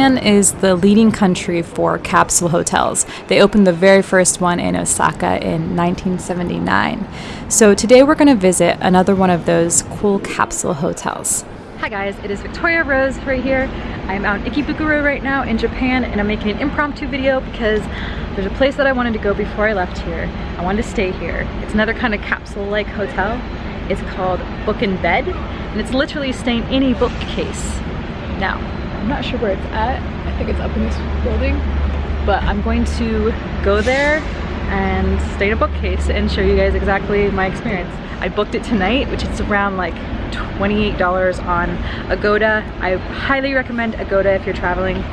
Japan is the leading country for capsule hotels. They opened the very first one in Osaka in 1979. So today we're going to visit another one of those cool capsule hotels. Hi guys, it is Victoria Rose right here. I'm out in Ikebukuro right now in Japan and I'm making an impromptu video because there's a place that I wanted to go before I left here. I wanted to stay here. It's another kind of capsule-like hotel. It's called Book and Bed and it's literally staying in a bookcase. Now, I'm not sure where it's at. I think it's up in this building, but I'm going to go there and stay in a bookcase and show you guys exactly my experience. I booked it tonight, which is around like $28 on Agoda. I highly recommend Agoda if you're traveling.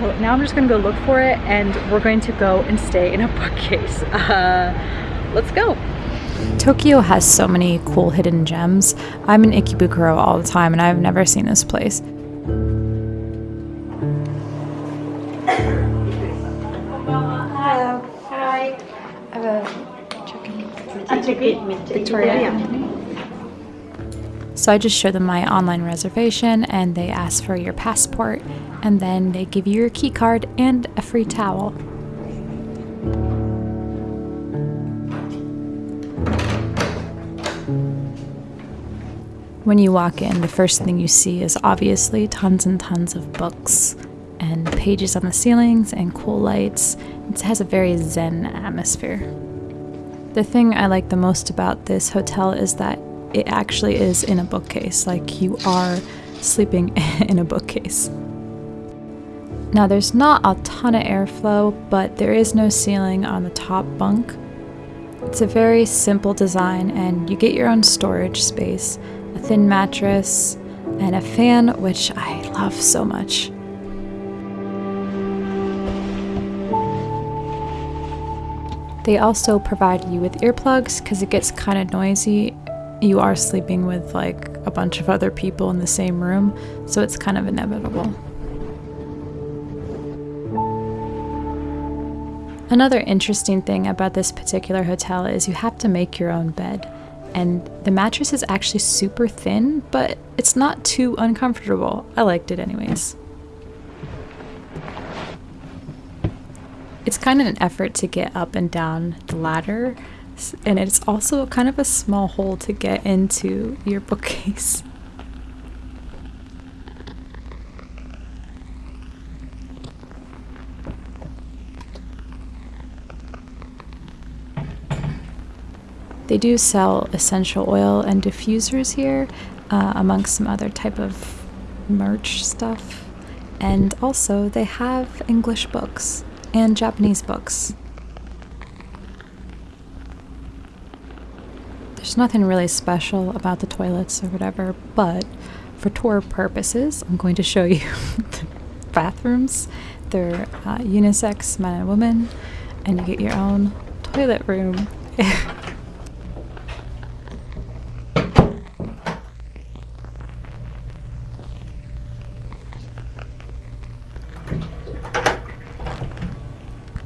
So now I'm just gonna go look for it and we're going to go and stay in a bookcase. Uh, let's go. Tokyo has so many cool hidden gems. I'm in Ikebukuro all the time and I've never seen this place. Hello. Hi. Victoria. So I just show them my online reservation and they ask for your passport and then they give you your key card and a free towel. When you walk in, the first thing you see is obviously tons and tons of books and pages on the ceilings and cool lights. It has a very zen atmosphere. The thing I like the most about this hotel is that it actually is in a bookcase, like you are sleeping in a bookcase. Now, there's not a ton of airflow, but there is no ceiling on the top bunk. It's a very simple design, and you get your own storage space, thin mattress, and a fan, which I love so much. They also provide you with earplugs because it gets kind of noisy you are sleeping with like a bunch of other people in the same room, so it's kind of inevitable. Another interesting thing about this particular hotel is you have to make your own bed. And the mattress is actually super thin, but it's not too uncomfortable. I liked it anyways. It's kind of an effort to get up and down the ladder, and it's also kind of a small hole to get into your bookcase. They do sell essential oil and diffusers here, uh, amongst some other type of merch stuff. And also, they have English books and Japanese books. There's nothing really special about the toilets or whatever, but for tour purposes, I'm going to show you the bathrooms. They're uh, unisex, men and women, and you get your own toilet room.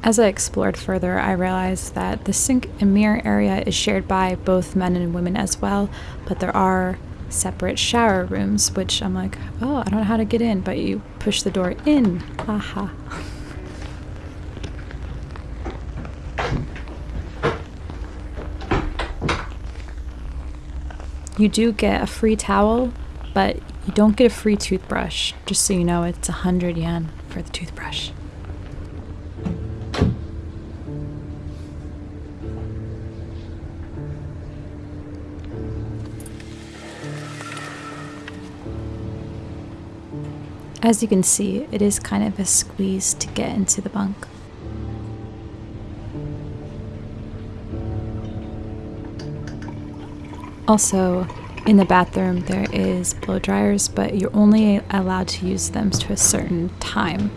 As I explored further, I realized that the sink and mirror area is shared by both men and women as well, but there are separate shower rooms, which I'm like, oh, I don't know how to get in, but you push the door in. Aha. You do get a free towel, but you don't get a free toothbrush. Just so you know, it's 100 yen for the toothbrush. As you can see, it is kind of a squeeze to get into the bunk. Also, in the bathroom there is blow dryers, but you're only allowed to use them to a certain time.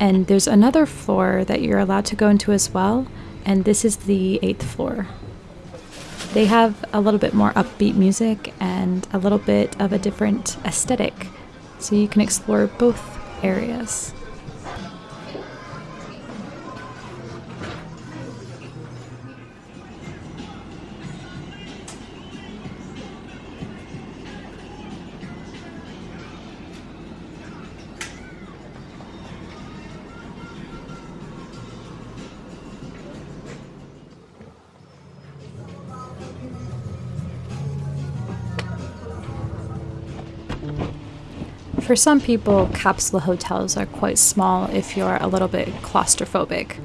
And there's another floor that you're allowed to go into as well, and this is the eighth floor. They have a little bit more upbeat music and a little bit of a different aesthetic so you can explore both areas. For some people, capsule hotels are quite small if you're a little bit claustrophobic.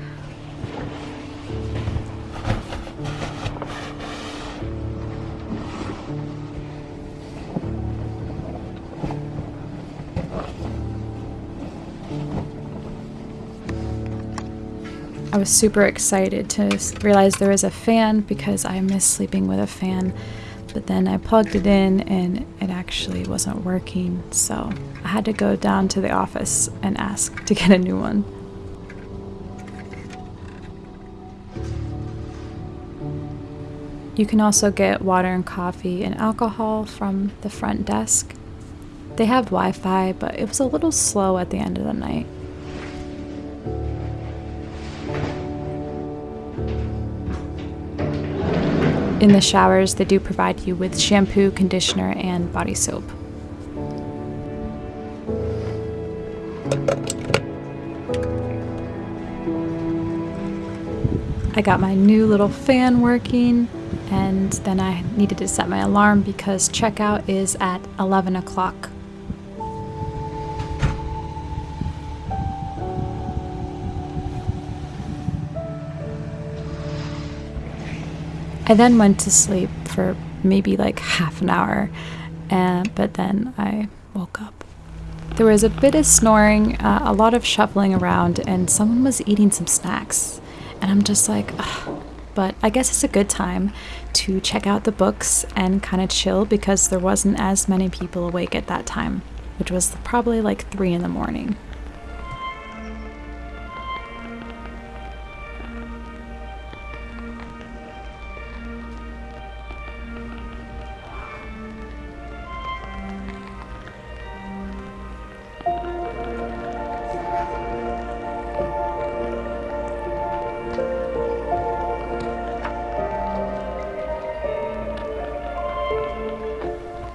I was super excited to realize there was a fan because I miss sleeping with a fan. But then I plugged it in and it actually wasn't working, so I had to go down to the office and ask to get a new one. You can also get water and coffee and alcohol from the front desk. They have Wi Fi, but it was a little slow at the end of the night. In the showers, they do provide you with shampoo, conditioner, and body soap. I got my new little fan working, and then I needed to set my alarm because checkout is at 11 o'clock. I then went to sleep for maybe like half an hour, and, but then I woke up. There was a bit of snoring, uh, a lot of shuffling around, and someone was eating some snacks. And I'm just like, Ugh. but I guess it's a good time to check out the books and kind of chill because there wasn't as many people awake at that time, which was probably like 3 in the morning.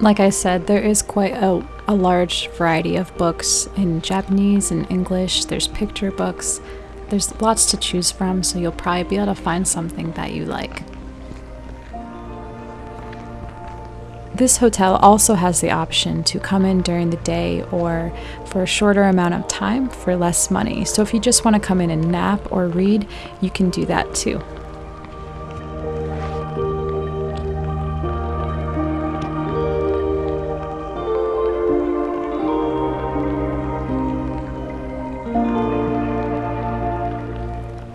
Like I said, there is quite a, a large variety of books in Japanese and English. There's picture books. There's lots to choose from, so you'll probably be able to find something that you like. This hotel also has the option to come in during the day or for a shorter amount of time for less money. So if you just want to come in and nap or read, you can do that too.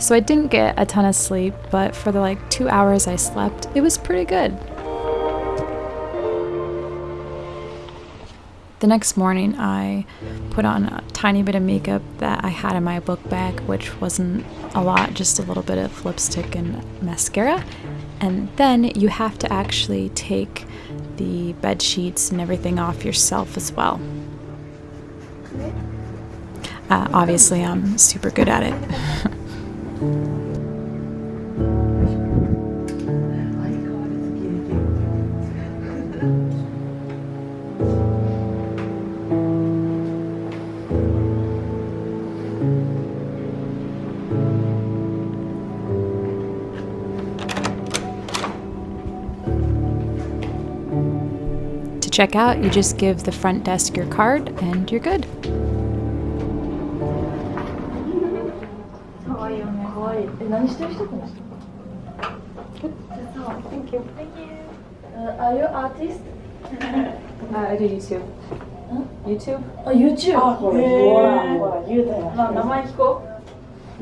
So I didn't get a ton of sleep, but for the like two hours I slept, it was pretty good. The next morning, I put on a tiny bit of makeup that I had in my book bag, which wasn't a lot, just a little bit of lipstick and mascara. And then you have to actually take the bed sheets and everything off yourself as well. Uh, obviously, I'm super good at it. To check out, you just give the front desk your card and you're good. Thank you. Thank you. Uh, are you artist? Uh, I do YouTube. YouTube? Oh, YouTube. あ、これ、ほら、ほら、言うたやん。あ、名前聞こう。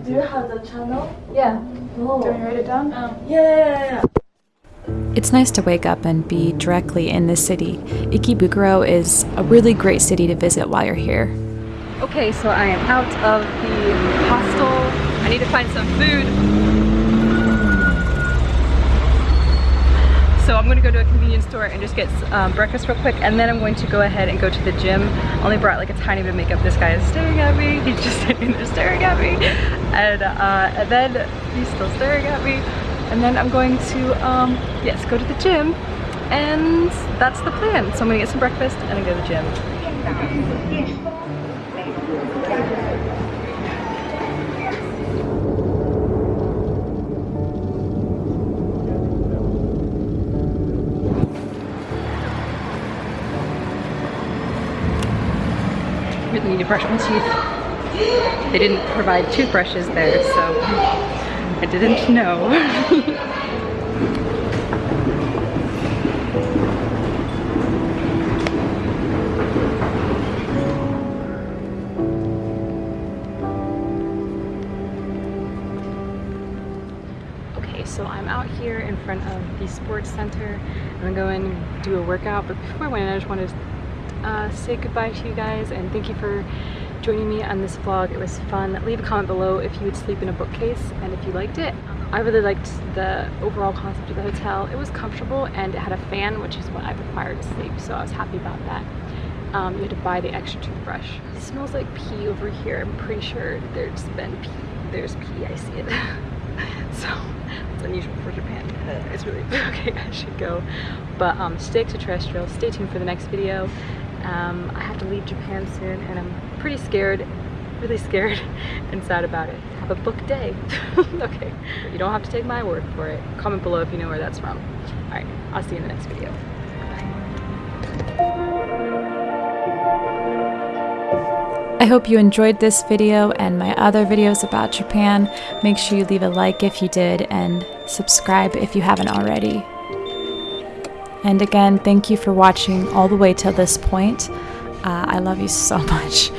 Do you have the channel? Yeah. No. Do you want me to write it down? Yeah, yeah, yeah. It's nice to wake up and be directly in the city. Ikebukuro is a really great city to visit while you're here. Okay, so I am out of the hostel. I need to find some food. So I'm gonna go to a convenience store and just get um, breakfast real quick and then I'm going to go ahead and go to the gym. Only brought like a tiny bit of makeup. This guy is staring at me. He's just sitting there staring at me. And, uh, and then he's still staring at me. And then I'm going to, um, yes, go to the gym. And that's the plan. So I'm gonna get some breakfast and then go to the gym. Need to brush my teeth. They didn't provide toothbrushes there, so I didn't know. Okay, so I'm out here in front of the sports center. I'm gonna go and do a workout, but before I went in, I just wanted to uh, say goodbye to you guys and thank you for joining me on this vlog. It was fun. Leave a comment below if you would sleep in a bookcase and if you liked it. I really liked the overall concept of the hotel. It was comfortable and it had a fan, which is what I require to sleep, so I was happy about that. Um, you had to buy the extra toothbrush. It smells like pee over here. I'm pretty sure there's been pee. There's pee, I see it. so it's unusual for Japan. It's really okay. I should go. But um, stay extraterrestrial. Stay tuned for the next video. Um, I have to leave Japan soon, and I'm pretty scared, really scared and sad about it. Have a book day. okay, you don't have to take my word for it. Comment below if you know where that's from. All right, I'll see you in the next video. I hope you enjoyed this video and my other videos about Japan. Make sure you leave a like if you did and subscribe if you haven't already. And again, thank you for watching all the way till this point. Uh, I love you so much.